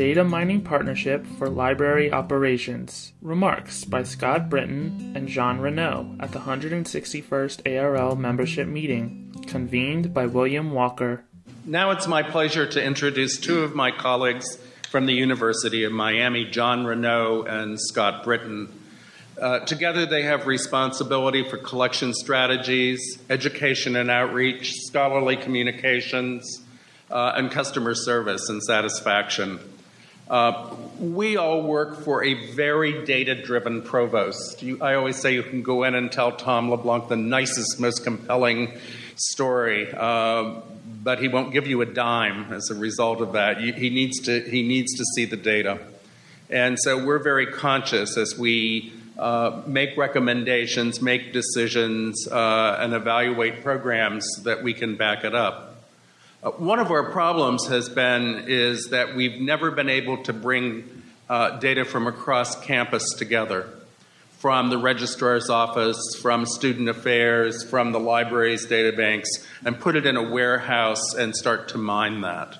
Data Mining Partnership for Library Operations. Remarks by Scott Britton and Jean Renaud at the 161st ARL membership meeting, convened by William Walker. Now it's my pleasure to introduce two of my colleagues from the University of Miami, John Renaud and Scott Britton. Uh, together, they have responsibility for collection strategies, education and outreach, scholarly communications, uh, and customer service and satisfaction. Uh, we all work for a very data driven provost. You, I always say you can go in and tell Tom LeBlanc the nicest, most compelling story, uh, but he won't give you a dime as a result of that. You, he, needs to, he needs to see the data. And so we're very conscious as we uh, make recommendations, make decisions, uh, and evaluate programs that we can back it up. Uh, one of our problems has been is that we've never been able to bring uh, data from across campus together from the registrar's office, from student affairs, from the library's databanks, and put it in a warehouse and start to mine that.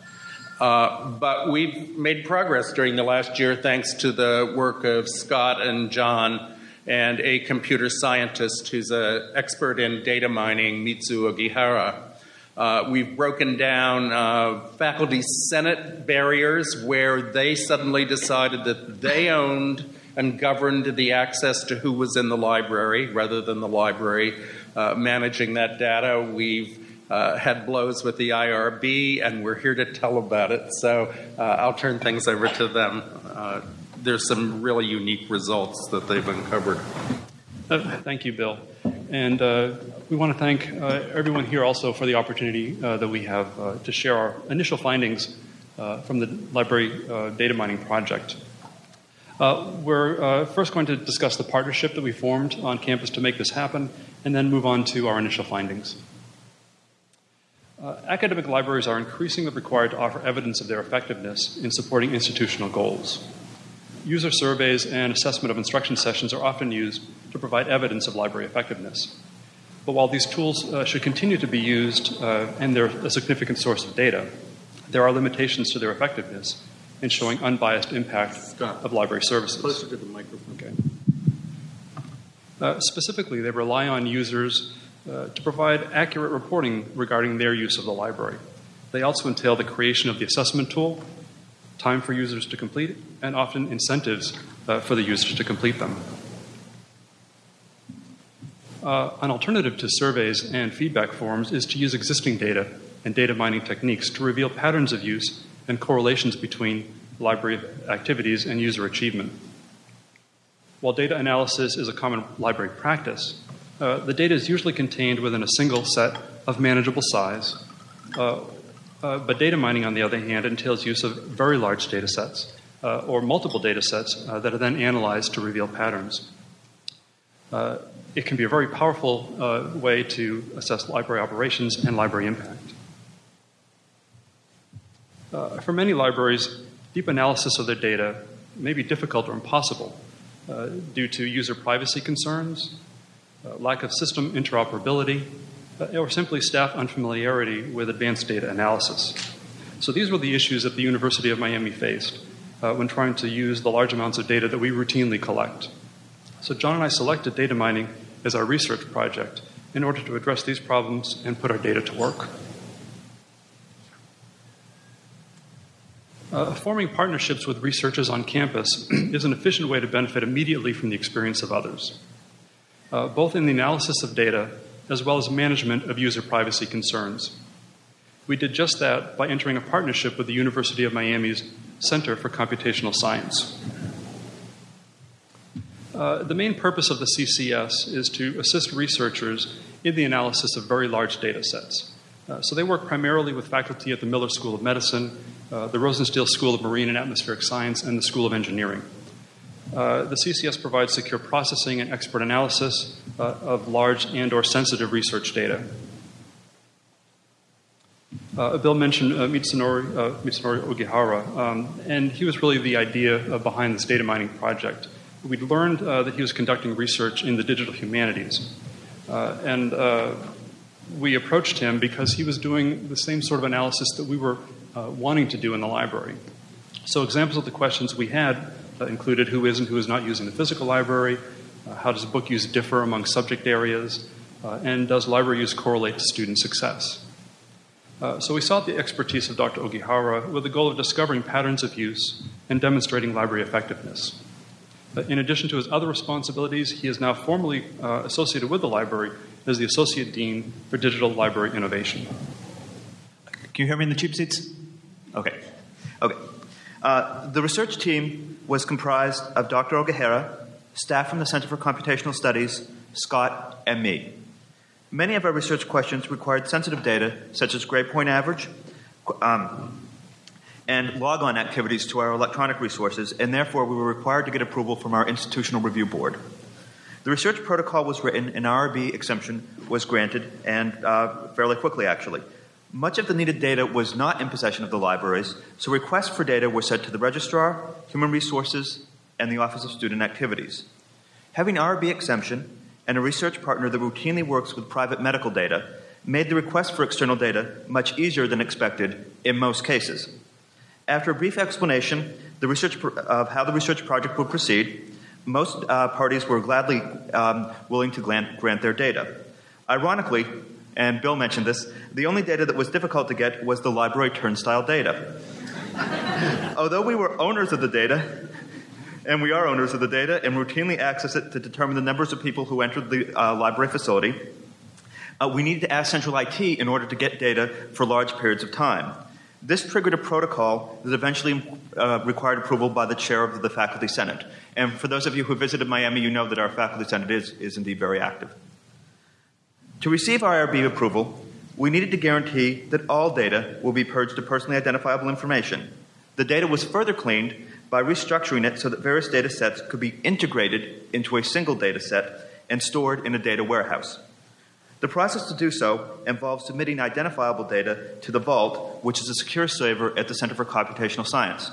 Uh, but we've made progress during the last year thanks to the work of Scott and John and a computer scientist who's an expert in data mining, Mitsu Ogihara. Uh, we've broken down uh, faculty senate barriers where they suddenly decided that they owned and governed the access to who was in the library rather than the library uh, managing that data. We've uh, had blows with the IRB, and we're here to tell about it. So uh, I'll turn things over to them. Uh, there's some really unique results that they've uncovered. thank you, Bill. And uh, we want to thank uh, everyone here also for the opportunity uh, that we have uh, to share our initial findings uh, from the library uh, data mining project. we're first going to discuss the partnership that we formed on campus to make this happen, and then move on to our initial findings. academic libraries are increasingly required to offer evidence of their effectiveness in supporting institutional goals. User surveys and assessment of instruction sessions are often used to provide evidence of library effectiveness. But while these tools uh, should continue to be used uh, and they're a significant source of data, there are limitations to their effectiveness in showing unbiased impact Scott, of library services. Closer to the microphone. Okay. Uh, specifically, they rely on users uh, to provide accurate reporting regarding their use of the library. They also entail the creation of the assessment tool, time for users to complete, and often incentives uh, for the users to complete them. Uh, an alternative to surveys and feedback forms is to use existing data and data mining techniques to reveal patterns of use and correlations between library activities and user achievement. While data analysis is a common library practice, uh, the data is usually contained within a single set of manageable size. Uh, uh, but data mining, on the other hand, entails use of very large data sets uh, or multiple data sets uh, that are then analyzed to reveal patterns. Uh, it can be a very powerful uh, way to assess library operations and library impact. Uh, for many libraries, deep analysis of their data may be difficult or impossible uh, due to user privacy concerns, uh, lack of system interoperability, uh, or simply staff unfamiliarity with advanced data analysis. So these were the issues that the University of Miami faced when trying to use the large amounts of data that we routinely collect. So John and I selected data mining as our research project in order to address these problems and put our data to work. Uh, forming partnerships with researchers on campus is an efficient way to benefit immediately from the experience of others, uh, both in the analysis of data as well as management of user privacy concerns. We did just that by entering a partnership with the University of Miami's Center for Computational Science. Uh, the main purpose of the CCS is to assist researchers in the analysis of very large data sets. Uh, so they work primarily with faculty at the Miller School of Medicine, uh, the Rosenstiel School of Marine and Atmospheric Science, and the School of Engineering. Uh, the CCS provides secure processing and expert analysis uh, of large and or sensitive research data. Uh, Bill mentioned uh, Mitsunori, uh, Mitsunori Ogihara, um, and he was really the idea behind this data mining project we'd learned uh, that he was conducting research in the digital humanities. Uh, and uh, we approached him because he was doing the same sort of analysis that we were uh, wanting to do in the library. So, examples of the questions we had uh, included who is and who is not using the physical library, uh, how does book use differ among subject areas, and does library use correlate to student success? So, we sought the expertise of Dr. Ogihara with the goal of discovering patterns of use and demonstrating library effectiveness. In addition to his other responsibilities, he is now formally uh, associated with the library as the Associate Dean for Digital Library Innovation. Can you hear me in the cheap seats? Okay. Okay. Uh, the research team was comprised of Dr. Ogihara, staff from the Center for Computational Studies, Scott, and me. Many of our research questions required sensitive data, such as grade point average, um, and logon activities to our electronic resources, and therefore we were required to get approval from our institutional review board. The research protocol was written, an IRB exemption was granted, and uh, fairly quickly, actually. Much of the needed data was not in possession of the libraries, so requests for data were sent to the registrar, human resources, and the Office of Student Activities. Having IRB exemption and a research partner that routinely works with private medical data made the request for external data much easier than expected in most cases. After a brief explanation of how the research project would proceed, most uh, parties were gladly um, willing to grant, their data. Ironically, and Bill mentioned this, the only data that was difficult to get was the library turnstile data. Although we were owners of the data, and we are owners of the data and routinely access it to determine the numbers of people who entered the uh, library facility, uh, we needed to ask central IT in order to get data for large periods of time. This triggered a protocol that eventually uh, required approval by the chair of the Faculty Senate. And for those of you who visited Miami, you know that our Faculty Senate is, is indeed very active. To receive IRB approval, we needed to guarantee that all data will be purged of personally identifiable information. The data was further cleaned by restructuring it so that various data sets could be integrated into a single data set and stored in a data warehouse. The process to do so involves submitting identifiable data to the Vault, which is a secure server at the Center for Computational Science.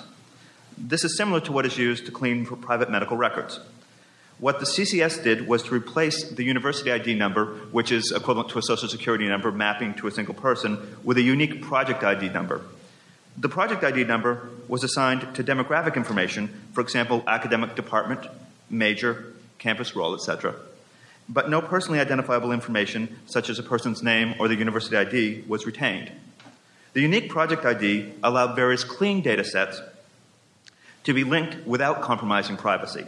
This is similar to what is used to clean for private medical records. What the CCS did was to replace the university ID number, which is equivalent to a social security number mapping to a single person, with a unique project ID number. The project ID number was assigned to demographic information, for example, academic department, major, campus role, etc but no personally identifiable information, such as a person's name or the university ID, was retained. The unique project ID allowed various clean data sets to be linked without compromising privacy.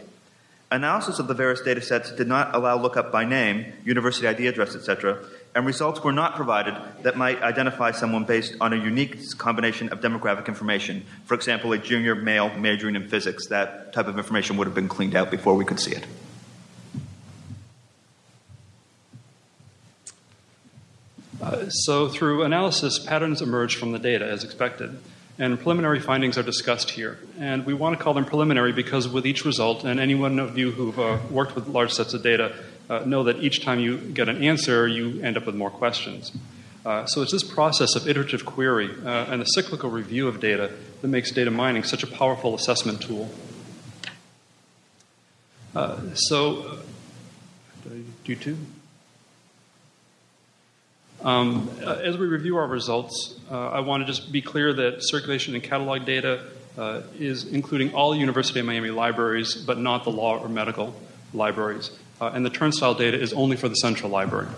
Analysis of the various data sets did not allow lookup by name, university ID address, etc., and results were not provided that might identify someone based on a unique combination of demographic information. For example, a junior male majoring in physics. That type of information would have been cleaned out before we could see it. Uh, so, through analysis, patterns emerge from the data as expected, and preliminary findings are discussed here. And we want to call them preliminary because with each result, and anyone of you who've uh, worked with large sets of data uh, know that each time you get an answer, you end up with more questions. Uh, so, it's this process of iterative query uh, and the cyclical review of data that makes data mining such a powerful assessment tool. so, do two? Um, uh, as we review our results, uh, I want to just be clear that circulation and catalog data uh, is including all University of Miami libraries, but not the law or medical libraries. Uh, and the turnstile data is only for the central library.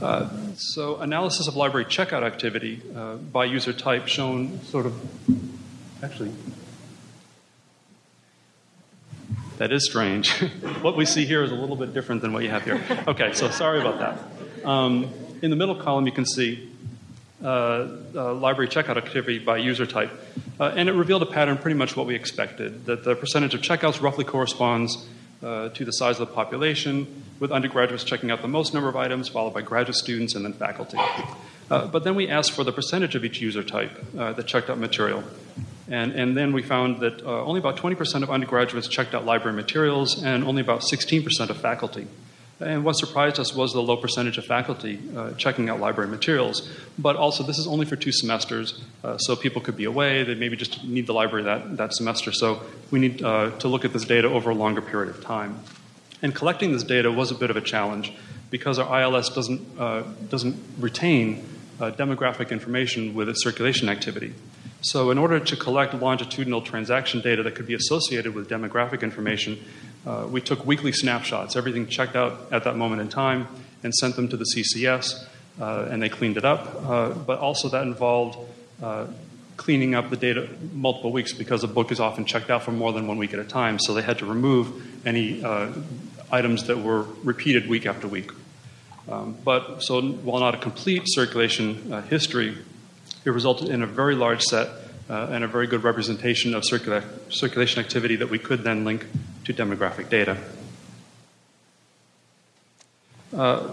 Uh, so, analysis of library checkout activity uh, by user type shown sort of actually that is strange. what we see here is a little bit different than what you have here. Okay, so sorry about that. Um, in the middle column, you can see uh, uh, library checkout activity by user type. Uh, and it revealed a pattern pretty much what we expected that the percentage of checkouts roughly corresponds uh, to the size of the population, with undergraduates checking out the most number of items, followed by graduate students and then faculty. Uh, but then we asked for the percentage of each user type uh, that checked out material. And, and then we found that uh, only about 20% of undergraduates checked out library materials and only about 16% of faculty. And what surprised us was the low percentage of faculty uh, checking out library materials. But also, this is only for two semesters, uh, so people could be away. They maybe just need the library that, that semester. So we need uh, to look at this data over a longer period of time. And collecting this data was a bit of a challenge because our ILS doesn't, uh, doesn't retain uh, demographic information with its circulation activity. So, in order to collect longitudinal transaction data that could be associated with demographic information, uh, we took weekly snapshots, everything checked out at that moment in time, and sent them to the CCS, uh, and they cleaned it up. Uh, but also, that involved uh, cleaning up the data multiple weeks because a book is often checked out for more than one week at a time. So, they had to remove any uh, items that were repeated week after week. Um, but so, while not a complete circulation uh, history, it resulted in a very large set uh, and a very good representation of circula- circulation activity that we could then link to demographic data. Uh,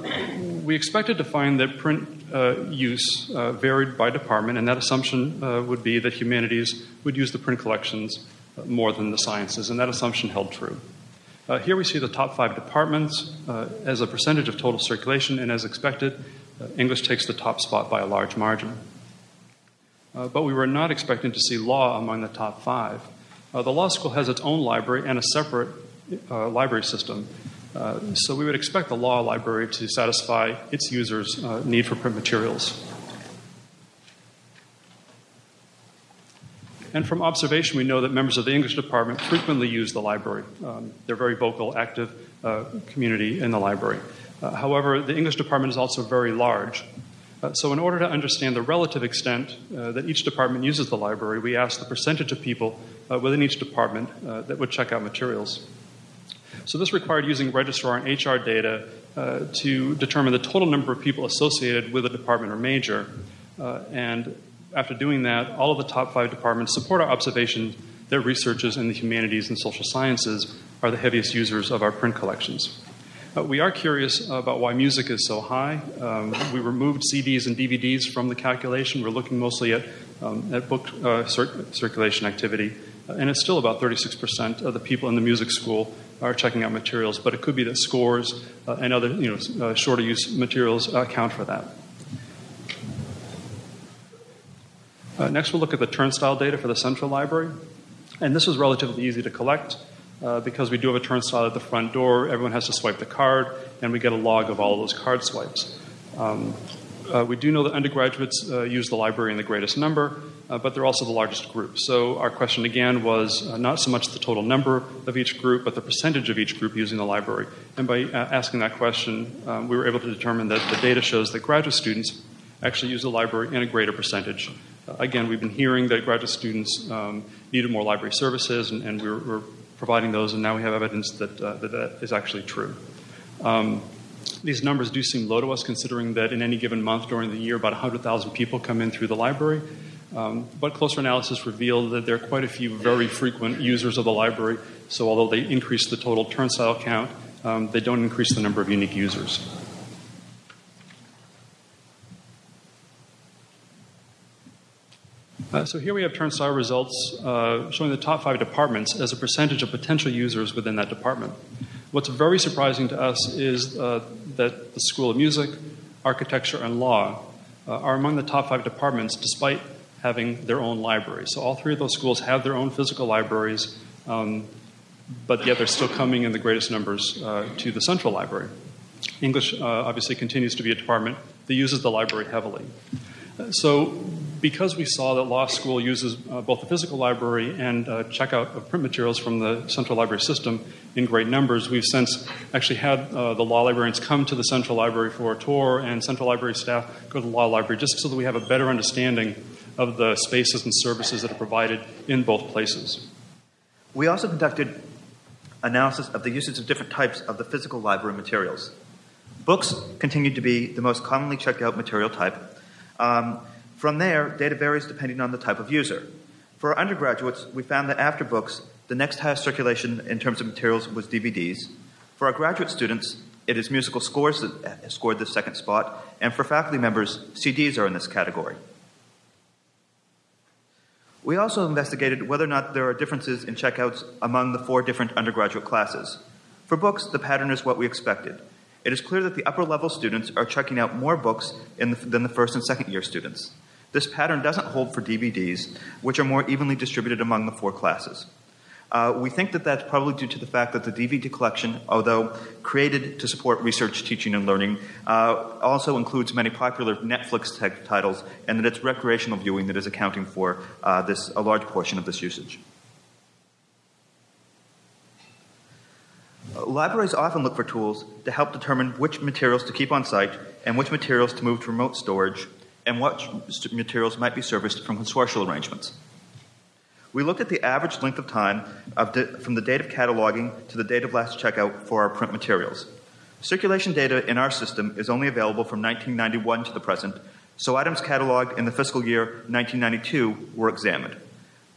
we expected to find that print uh, use uh, varied by department, and that assumption uh, would be that humanities would use the print collections uh, more than the sciences, and that assumption held true. Here we see the top five departments as a percentage of total circulation, and as expected, English takes the top spot by a large margin. Uh, but we were not expecting to see law among the top five. Uh, the law school has its own library and a separate uh, library system. Uh, so we would expect the law library to satisfy its users' uh, need for print materials. And from observation, we know that members of the English department frequently use the library. Um, they're very vocal, active uh, community in the library. however, the English department is also very large. Uh, so, in order to understand the relative extent uh, that each department uses the library, we asked the percentage of people uh, within each department uh, that would check out materials. So, this required using registrar and HR data uh, to determine the total number of people associated with a department or major. Uh, and after doing that, all of the top five departments support our observation that researchers in the humanities and social sciences are the heaviest users of our print collections. Uh, we are curious about why music is so high. Um, we removed CDs and DVDs from the calculation. We're looking mostly at, um, at book uh, cir- circulation activity. Uh, and it's still about 36% of the people in the music school are checking out materials, but it could be that scores uh, and other you know, uh, shorter use materials account for that. Uh, next, we'll look at the turnstile data for the central library. And this was relatively easy to collect. Uh, because we do have a turnstile at the front door. Everyone has to swipe the card, and we get a log of all those card swipes. Um, uh, we do know that undergraduates uh, use the library in the greatest number, uh, but they're also the largest group. So our question again was uh, not so much the total number of each group, but the percentage of each group using the library. And by asking that question, um, we were able to determine that the data shows that graduate students actually use the library in a greater percentage. again, we've been hearing that graduate students um, needed more library services, and, and we're, we're providing those, and now we have evidence that uh, that, that is actually true. Um, these numbers do seem low to us, considering that in any given month during the year, about 100,000 people come in through the library. Um, but closer analysis revealed that there are quite a few very frequent users of the library. So, although they increase the total turnstile count, um, they don't increase the number of unique users. Uh, so here we have turnstile results uh, showing the top five departments as a percentage of potential users within that department. What's very surprising to us is uh, that the School of Music, Architecture, and Law uh, are among the top five departments despite having their own libraries. So all three of those schools have their own physical libraries, um, but yet they're still coming in the greatest numbers uh, to the central library. English uh, obviously continues to be a department that uses the library heavily. So because we saw that law school uses uh, both the physical library and uh, checkout of print materials from the central library system in great numbers, we've since actually had uh, the law librarians come to the central library for a tour and central library staff go to the law library just so that we have a better understanding of the spaces and services that are provided in both places. We also conducted analysis of the usage of different types of the physical library materials. Books continued to be the most commonly checked out material type. Um, from there, data varies depending on the type of user. For our undergraduates, we found that after books, the next highest circulation in terms of materials was DVDs. For our graduate students, it is musical scores that scored the second spot, and for faculty members, CDs are in this category. We also investigated whether or not there are differences in checkouts among the four different undergraduate classes. For books, the pattern is what we expected. It is clear that the upper level students are checking out more books the, than the first and second year students. This pattern doesn't hold for DVDs, which are more evenly distributed among the four classes. Uh, we think that that's probably due to the fact that the DVD collection, although created to support research, teaching, and learning, uh, also includes many popular Netflix titles, and that it's recreational viewing that is accounting for uh, this a large portion of this usage. Uh, libraries often look for tools to help determine which materials to keep on site and which materials to move to remote storage, and what materials might be serviced from consortial arrangements. We looked at the average length of time of from the date of cataloging to the date of last checkout for our print materials. Circulation data in our system is only available from 1991 to the present, so items cataloged in the fiscal year 1992 were examined.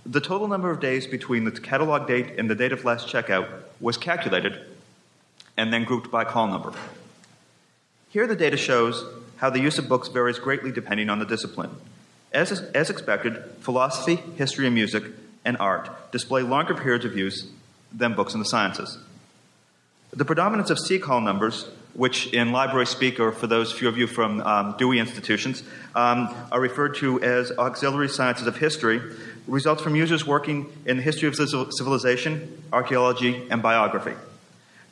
The total number of days between the catalog date and the date of last checkout was calculated and then grouped by call number. Here, the data shows how the use of books varies greatly depending on the discipline. As, as expected, philosophy, history, and music and art display longer periods of use than books in the sciences. The predominance of C-call numbers, which in library speak, or for those few of you from um, Dewey institutions, um, are referred to as auxiliary sciences of history, results from users working in the history of civilization, archaeology, and biography.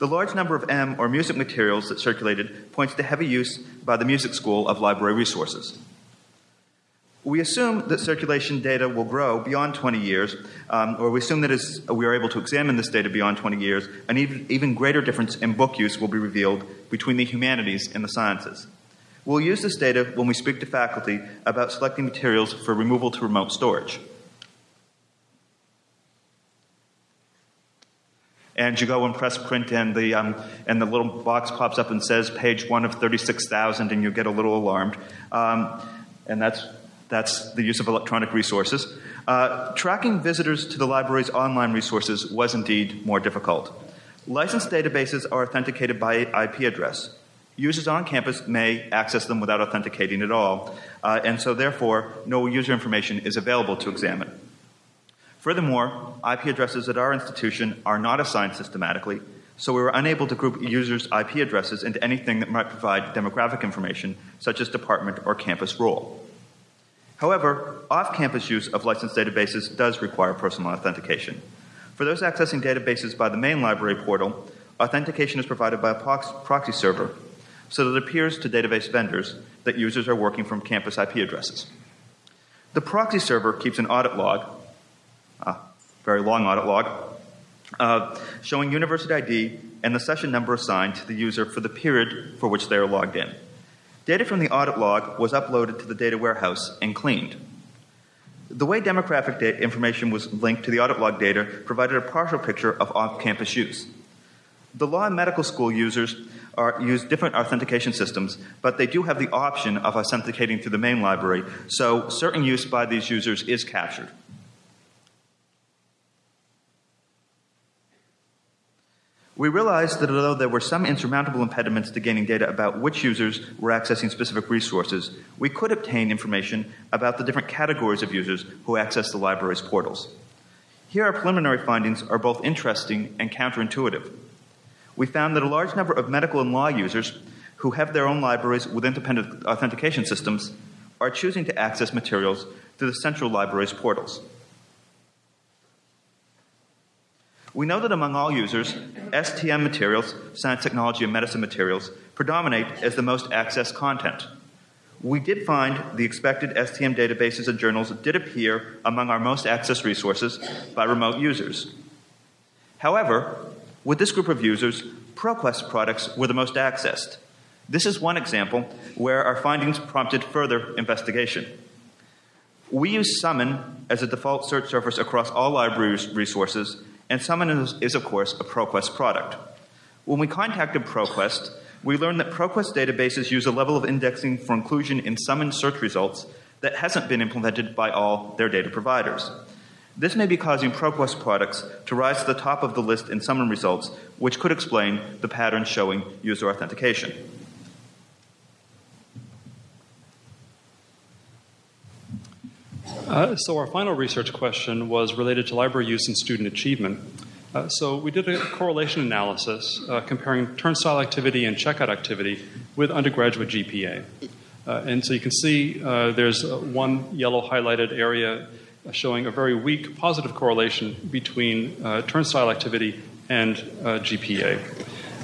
The large number of M or music materials that circulated points to heavy use by the music school of library resources. We assume that circulation data will grow beyond 20 years, um, or we assume that as we are able to examine this data beyond 20 years, an even, even greater difference in book use will be revealed between the humanities and the sciences. We'll use this data when we speak to faculty about selecting materials for removal to remote storage. And you go and press print and the, um, and the little box pops up and says page one of 36,000 and you get a little alarmed. Um, and that's that's the use of electronic resources. Uh, tracking visitors to the library's online resources was indeed more difficult. Licensed databases are authenticated by IP address. Users on campus may access them without authenticating at all, uh, and so therefore, no user information is available to examine. Furthermore, IP addresses at our institution are not assigned systematically, so we were unable to group users' IP addresses into anything that might provide demographic information, such as department or campus role. However, off campus use of licensed databases does require personal authentication. For those accessing databases by the main library portal, authentication is provided by a proxy server so that it appears to database vendors that users are working from campus IP addresses. The proxy server keeps an audit log, very long audit log, uh, showing university ID and the session number assigned to the user for the period for which they are logged in. Data from the audit log was uploaded to the data warehouse and cleaned. The way demographic information was linked to the audit log data provided a partial picture of off campus use. The law and medical school users are, use different authentication systems, but they do have the option of authenticating through the main library, so certain use by these users is captured. We realized that although there were some insurmountable impediments to gaining data about which users were accessing specific resources, we could obtain information about the different categories of users who access the library's portals. Here, our preliminary findings are both interesting and counterintuitive. We found that a large number of medical and law users who have their own libraries with independent authentication systems are choosing to access materials through the central library's portals. We know that among all users, STM materials, science, technology, and medicine materials, predominate as the most accessed content. We did find the expected STM databases and journals did appear among our most accessed resources by remote users. However, with this group of users, ProQuest products were the most accessed. This is one example where our findings prompted further investigation. We use Summon as a default search surface across all library resources and Summon is, is, of course, a ProQuest product. When we contacted ProQuest, we learned that ProQuest databases use a level of indexing for inclusion in Summon search results that hasn't been implemented by all their data providers. This may be causing ProQuest products to rise to the top of the list in Summon results, which could explain the pattern showing user authentication. Uh, so our final research question was related to library use and student achievement. Uh, so we did a correlation analysis uh, comparing turnstile activity and checkout activity with undergraduate GPA. Uh, and so you can see uh, there's one yellow highlighted area showing a very weak positive correlation between uh, turnstile activity and uh, GPA.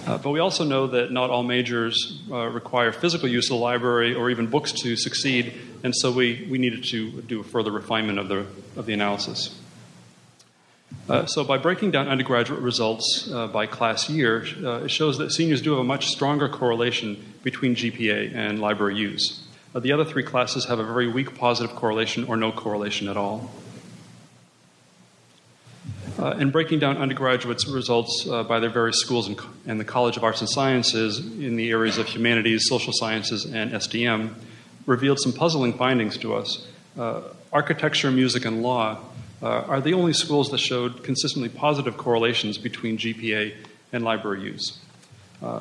Uh, but we also know that not all majors uh, require physical use of the library or even books to succeed, and so we, we needed to do a further refinement of the, of the analysis. Uh, so, by breaking down undergraduate results uh, by class year, uh, it shows that seniors do have a much stronger correlation between GPA and library use. Uh, the other three classes have a very weak positive correlation or no correlation at all. Uh, in breaking down undergraduates' results uh, by their various schools and, and, the College of Arts and Sciences in the areas of humanities, social sciences, and STM, revealed some puzzling findings to us. Uh, architecture, music, and law uh, are the only schools that showed consistently positive correlations between GPA and library use. Uh,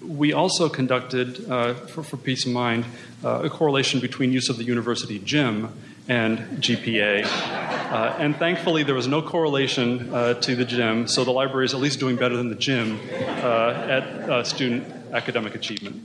we also conducted, uh, for, for, peace of mind, a correlation between use of the university gym and GPA. Uh, and thankfully, there was no correlation uh, to the gym, so the library is at least doing better than the gym uh, at uh, student academic achievement.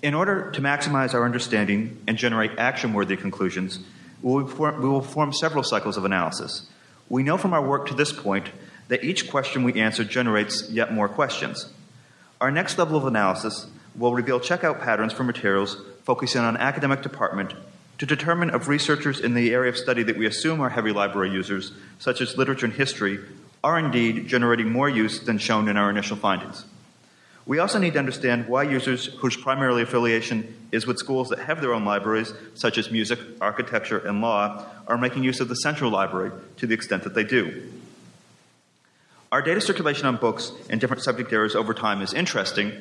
In order to maximize our understanding and generate action worthy conclusions, we will, form, we will form several cycles of analysis. We know from our work to this point that each question we answer generates yet more questions. Our next level of analysis will reveal checkout patterns for materials focusing on academic department to determine if researchers in the area of study that we assume are heavy library users, such as literature and history, are indeed generating more use than shown in our initial findings. We also need to understand why users whose primary affiliation is with schools that have their own libraries, such as music, architecture, and law, are making use of the central library to the extent that they do. Our data circulation on books in different subject areas over time is interesting,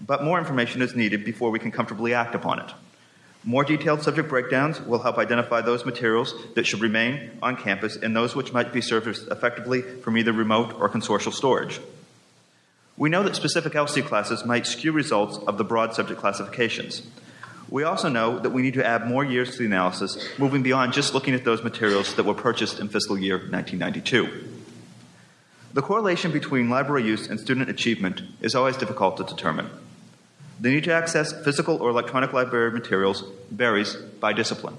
but more information is needed before we can comfortably act upon it. More detailed subject breakdowns will help identify those materials that should remain on campus and those which might be serviced effectively from either remote or consortial storage. We know that specific LC classes might skew results of the broad subject classifications. We also know that we need to add more years to the analysis, moving beyond just looking at those materials that were purchased in fiscal year 1992. The correlation between library use and student achievement is always difficult to determine. The need to access physical or electronic library materials varies by discipline.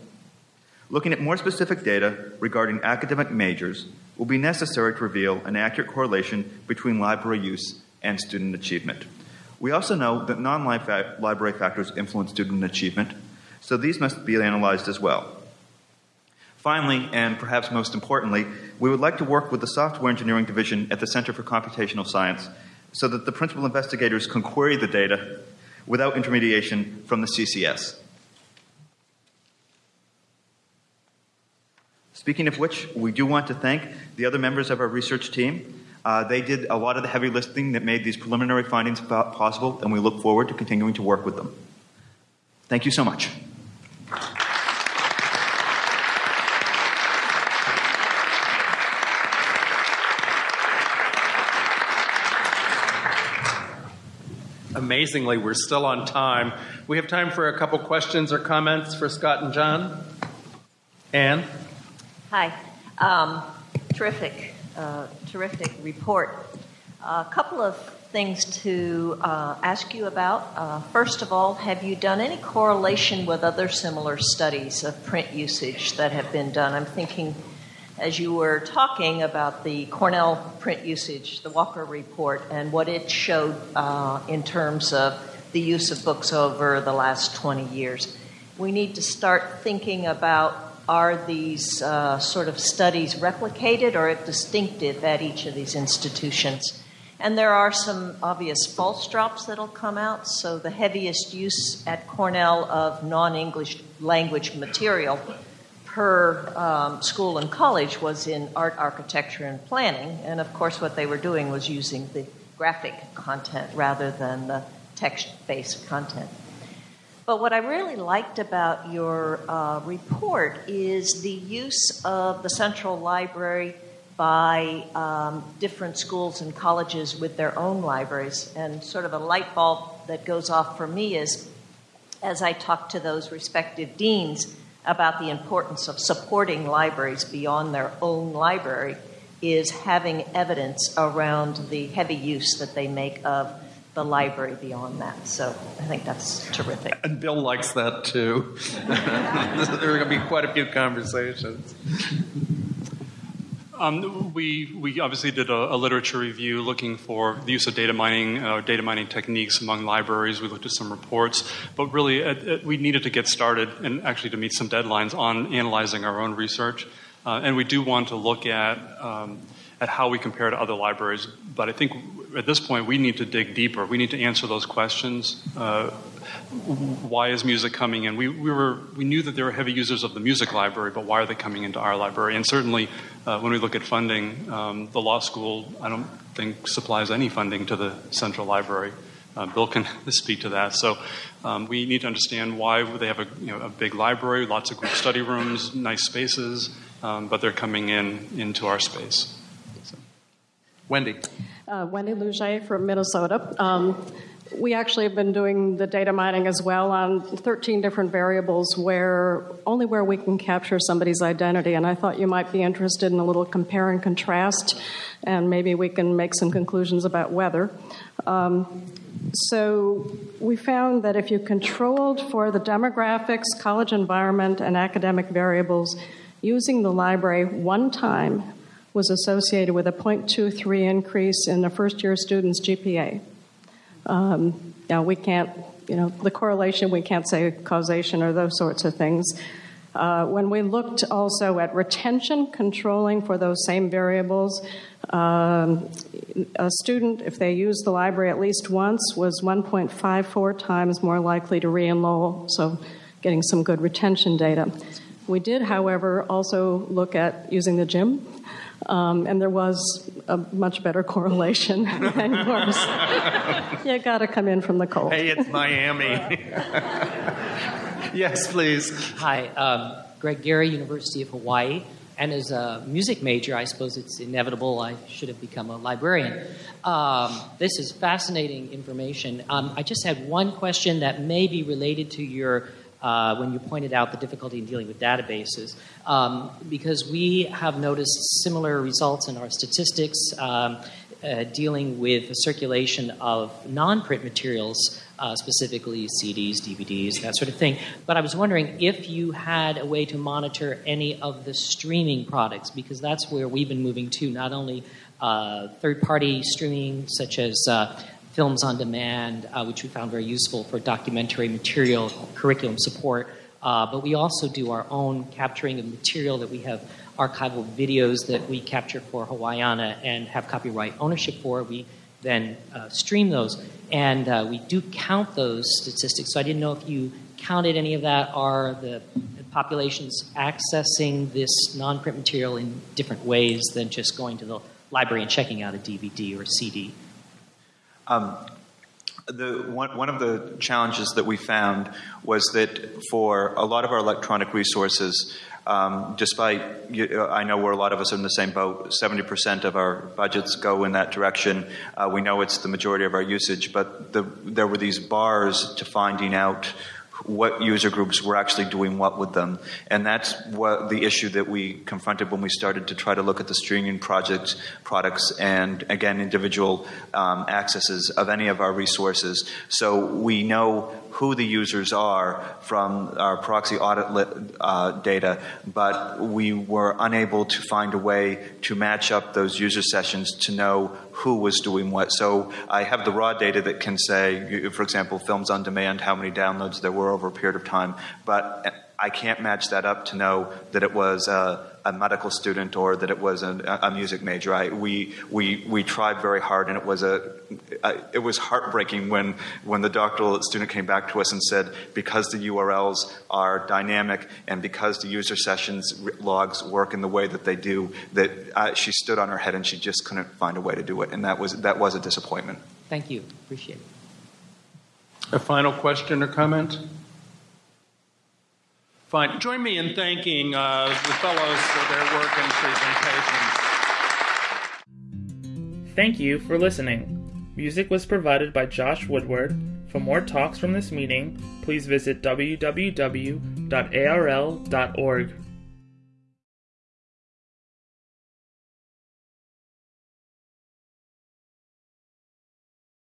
Looking at more specific data regarding academic majors will be necessary to reveal an accurate correlation between library use and student achievement. We also know that non library factors influence student achievement, so these must be analyzed as well. Finally, and perhaps most importantly, we would like to work with the Software Engineering Division at the Center for Computational Science so that the principal investigators can query the data without intermediation from the CCS. Speaking of which, we do want to thank the other members of our research team. Uh, they did a lot of the heavy lifting that made these preliminary findings possible, and we look forward to continuing to work with them. Thank you so much. Amazingly, we're still on time. We have time for a couple questions or comments for Scott and John. Anne? Hi. Um, terrific, uh, terrific report. A couple of things to uh, ask you about. Uh, first of all, have you done any correlation with other similar studies of print usage that have been done? I'm thinking as you were talking about the Cornell print usage, the Walker report, and what it showed uh, in terms of the use of books over the last 20 years. We need to start thinking about are these uh, sort of studies replicated or distinctive at each of these institutions? And there are some obvious false drops that'll come out. So, the heaviest use at Cornell of non English language material her um, school and college was in art, architecture, and planning. And of course, what they were doing was using the graphic content rather than the text based content. But what I really liked about your uh, report is the use of the Central Library by um, different schools and colleges with their own libraries. And sort of a light bulb that goes off for me is as I talk to those respective deans about the importance of supporting libraries beyond their own library is having evidence around the heavy use that they make of the library beyond that. So I think that's terrific. And Bill likes that too. there are going to be quite a few conversations. Um, we, we obviously did a, a, literature review looking for the use of data mining, uh, data mining techniques among libraries. We looked at some reports, but really uh, uh, we needed to get started and actually to meet some deadlines on analyzing our own research. Uh, and we do want to look at um, at how we compare to other libraries. But I think at this point we need to dig deeper. We need to answer those questions. Uh, why is music coming in? We, we, were, we knew that there were heavy users of the music library, but why are they coming into our library? And certainly, uh, when we look at funding, um, the law school, I don't think, supplies any funding to the central library. Uh, Bill can speak to that. So um, we need to understand why they have a, you know, a big library, lots of group study rooms, nice spaces, um, but they're coming in into our space. Wendy. Uh, Wendy Lougee from Minnesota. Um, we actually have been doing the data mining as well on 13 different variables where only where we can capture somebody's identity. And I thought you might be interested in a little compare and contrast, and maybe we can make some conclusions about whether. Um, so we found that if you controlled for the demographics, college environment, and academic variables, using the library one time was associated with a 0.23 increase in a first year student's GPA. Um, now, we can't, you know, the correlation, we can't say causation or those sorts of things. Uh, when we looked also at retention controlling for those same variables, um, a student, if they used the library at least once, was 1.54 times more likely to re enroll, so getting some good retention data. We did, however, also look at using the gym um, and there was a much better correlation than yours. you got to come in from the cold. Hey, it's Miami. yes, please. Hi, um, Greg Geary, University of Hawaii. And as a music major, I suppose it's inevitable I should have become a librarian. Um, this is fascinating information. Um, I just had one question that may be related to your uh, when you pointed out the difficulty in dealing with databases, um, because we have noticed similar results in our statistics um, uh, dealing with the circulation of non print materials. Uh, specifically CDs, DVDs, that sort of thing. But I was wondering if you had a way to monitor any of the streaming products, because that's where we've been moving to, not only uh, third party streaming, such as uh, films on demand, uh, which we found very useful for documentary material curriculum support. Uh, but we also do our own capturing of material that we have archival videos that we capture for Hawaiiana and have copyright ownership for. We then uh, stream those. And uh, we do count those statistics. So I didn't know if you counted any of that. Are the populations accessing this non print material in different ways than just going to the library and checking out a DVD or a CD? Um, the, one, one of the challenges that we found was that for a lot of our electronic resources, um, despite I know where a lot of us are in the same boat, 70% of our budgets go in that direction. Uh, we know it's the majority of our usage, but the, there were these bars to finding out what user groups were actually doing what with them. And that's what the issue that we confronted when we started to try to look at the streaming project products and again individual um, accesses of any of our resources. So we know who the users are from our proxy audit uh, data, but we were unable to find a way to match up those user sessions to know who was doing what. So I have the raw data that can say, for example, films on demand, how many downloads there were over a period of time, but I can't match that up to know that it was a, a medical student or that it was a, a music major. I, we, we, we tried very hard, and it was a, a, it was heartbreaking when when the doctoral student came back to us and said because the URLs are dynamic and because the user sessions logs work in the way that they do, that uh, she stood on her head and she just couldn't find a way to do it, and that was that was a disappointment. Thank you. Appreciate it. A final question or comment? Fine. Join me in thanking uh, the fellows for their work and presentations. Thank you for listening. Music was provided by Josh Woodward. For more talks from this meeting, please visit www.arl.org.